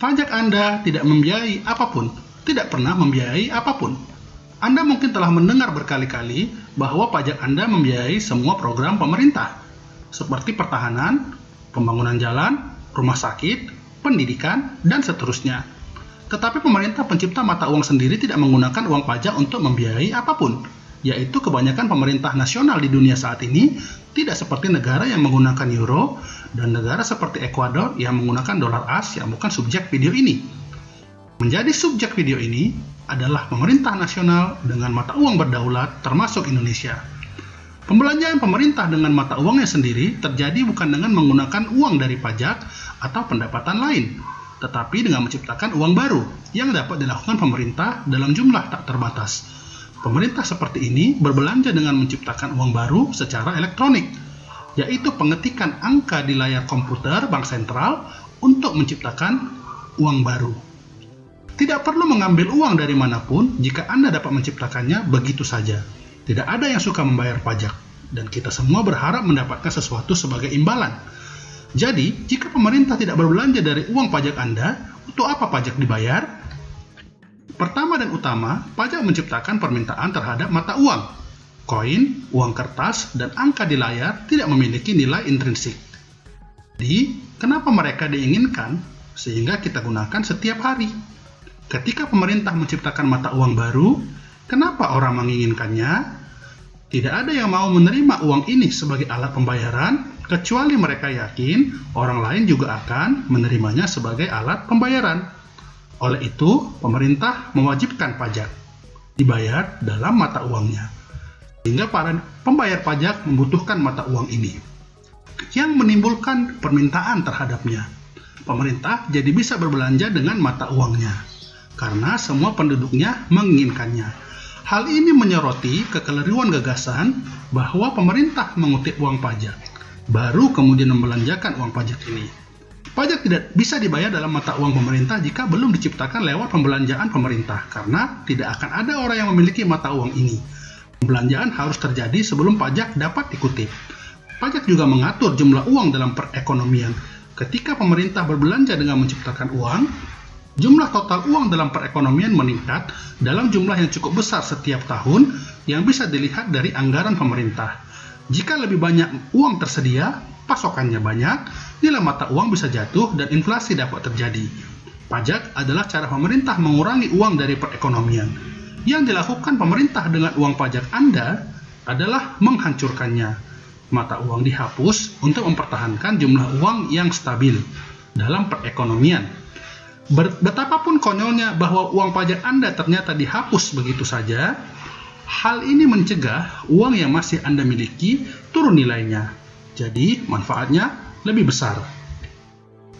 Pajak Anda tidak membiayai apa pun, tidak pernah membiayai apa pun. Anda mungkin telah mendengar berkali-kali bahwa pajak Anda membiayai semua program pemerintah, seperti pertahanan, pembangunan jalan, rumah sakit, pendidikan, dan seterusnya. Tetapi pemerintah pencipta mata uang sendiri tidak menggunakan uang pajak untuk membiayai apa pun, yaitu kebanyakan pemerintah nasional di dunia saat ini tidak seperti negara yang menggunakan euro dan negara seperti Ekuador yang menggunakan dolar as yang bukan subjek video ini. Menjadi subjek video ini adalah pemerintah nasional dengan mata uang berdaulat termasuk Indonesia. Pembelanjaan pemerintah dengan mata uangnya sendiri terjadi bukan dengan menggunakan uang dari pajak atau pendapatan lain, tetapi dengan menciptakan uang baru yang dapat dilakukan pemerintah dalam jumlah tak terbatas Pemerintah seperti ini berbelanja dengan menciptakan uang baru secara elektronik, yaitu pengetikan angka di layar komputer bank sentral untuk menciptakan uang baru. Tidak perlu mengambil uang dari mana pun jika Anda dapat menciptakannya begitu saja. Tidak ada yang suka membayar pajak, dan kita semua berharap mendapatkan sesuatu sebagai imbalan. Jadi, jika pemerintah tidak berbelanja dari uang pajak Anda, untuk apa pajak dibayar? Pertama dan utama, pajak menciptakan permintaan terhadap mata uang. Koin, uang kertas, dan angka di layar tidak memiliki nilai intrinsik. Jadi, kenapa mereka diinginkan sehingga kita gunakan setiap hari? Ketika pemerintah menciptakan mata uang baru, kenapa orang menginginkannya? Tidak ada yang mau menerima uang ini sebagai alat pembayaran, kecuali mereka yakin orang lain juga akan menerimanya sebagai alat pembayaran. Oleh itu, pemerintah mewajibkan pajak dibayar dalam mata uangnya, sehingga para pembayar pajak membutuhkan mata uang ini, yang menimbulkan permintaan terhadapnya. Pemerintah jadi bisa berbelanja dengan mata uangnya, karena semua penduduknya menginginkannya. Hal ini menyoroti kekeliruan gagasan bahwa pemerintah mengutip uang pajak, baru kemudian membelanjakan uang pajak ini. Pajak tidak bisa dibayar dalam mata uang pemerintah jika belum diciptakan lewat pembelanjaan pemerintah, karena tidak akan ada orang yang memiliki mata uang ini. Pembelanjaan harus terjadi sebelum pajak dapat dikutip. Pajak juga mengatur jumlah uang dalam perekonomian. Ketika pemerintah berbelanja dengan menciptakan uang, jumlah total uang dalam perekonomian meningkat dalam jumlah yang cukup besar setiap tahun yang bisa dilihat dari anggaran pemerintah. Jika lebih banyak uang tersedia, pasokannya banyak, nilai mata uang bisa jatuh dan inflasi dapat terjadi. Pajak adalah cara pemerintah mengurangi uang dari perekonomian. Yang dilakukan pemerintah dengan uang pajak Anda adalah menghancurkannya. Mata uang dihapus untuk mempertahankan jumlah uang yang stabil dalam perekonomian. Betapapun konyolnya bahwa uang pajak Anda ternyata dihapus begitu saja, hal ini mencegah uang yang masih Anda miliki turun nilainya jadi, manfaatnya lebih besar.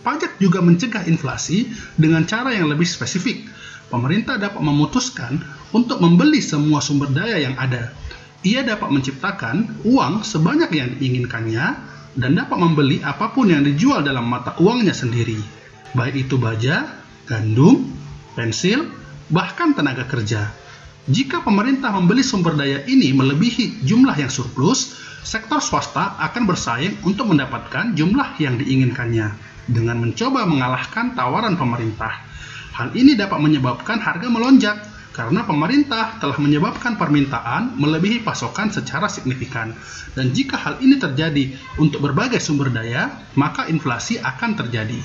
Pajak juga mencegah inflasi dengan cara yang lebih spesifik. Pemerintah dapat memutuskan untuk membeli semua sumber daya yang ada. Ia dapat menciptakan uang sebanyak yang diinginkannya dan dapat membeli apa pun yang dijual dalam mata uangnya sendiri, baik itu baja, gandum, pensil, bahkan tenaga kerja. Jika pemerintah membeli sumber daya ini melebihi jumlah yang surplus, sektor swasta akan bersaing untuk mendapatkan jumlah yang diinginkannya dengan mencoba mengalahkan tawaran pemerintah. Hal ini dapat menyebabkan harga melonjak karena pemerintah telah menyebabkan permintaan melebihi pasokan secara signifikan. Dan jika hal ini terjadi untuk berbagai sumber daya, maka inflasi akan terjadi.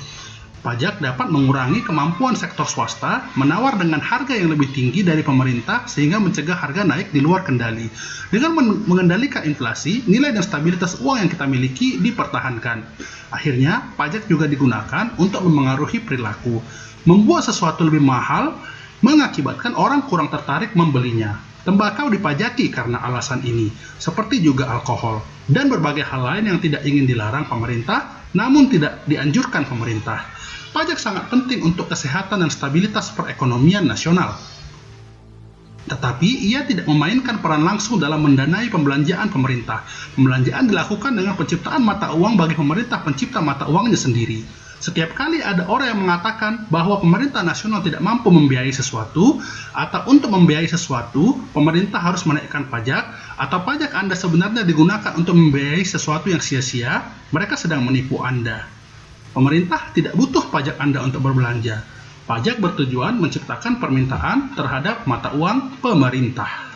Pajak dapat mengurangi kemampuan sektor swasta menawar dengan harga yang lebih tinggi dari pemerintah sehingga mencegah harga naik di luar kendali. Dengan mengendalikan inflasi, nilai dan stabilitas uang yang kita miliki dipertahankan. Akhirnya, pajak juga digunakan untuk memengaruhi perilaku. Membuat sesuatu lebih mahal mengakibatkan orang kurang tertarik membelinya. Tembakau dipajaki karena alasan ini, seperti juga alkohol dan berbagai hal lain yang tidak ingin dilarang pemerintah, namun tidak dianjurkan pemerintah pajak sangat penting untuk kesehatan dan stabilitas perekonomian nasional. Tetapi ia tidak memainkan peran langsung dalam mendanai pembelanjaan pemerintah. Pembelanjaan dilakukan dengan penciptaan mata uang bagi pemerintah pencipta mata uangnya sendiri. Setiap kali ada orang yang mengatakan bahwa pemerintah nasional tidak mampu membiayai sesuatu, atau untuk membiayai sesuatu, pemerintah harus menaikkan pajak, atau pajak Anda sebenarnya digunakan untuk membiayai sesuatu yang sia-sia, mereka sedang menipu Anda. Pemerintah tidak butuh pajak Anda untuk berbelanja. Pajak bertujuan menciptakan permintaan terhadap mata uang pemerintah.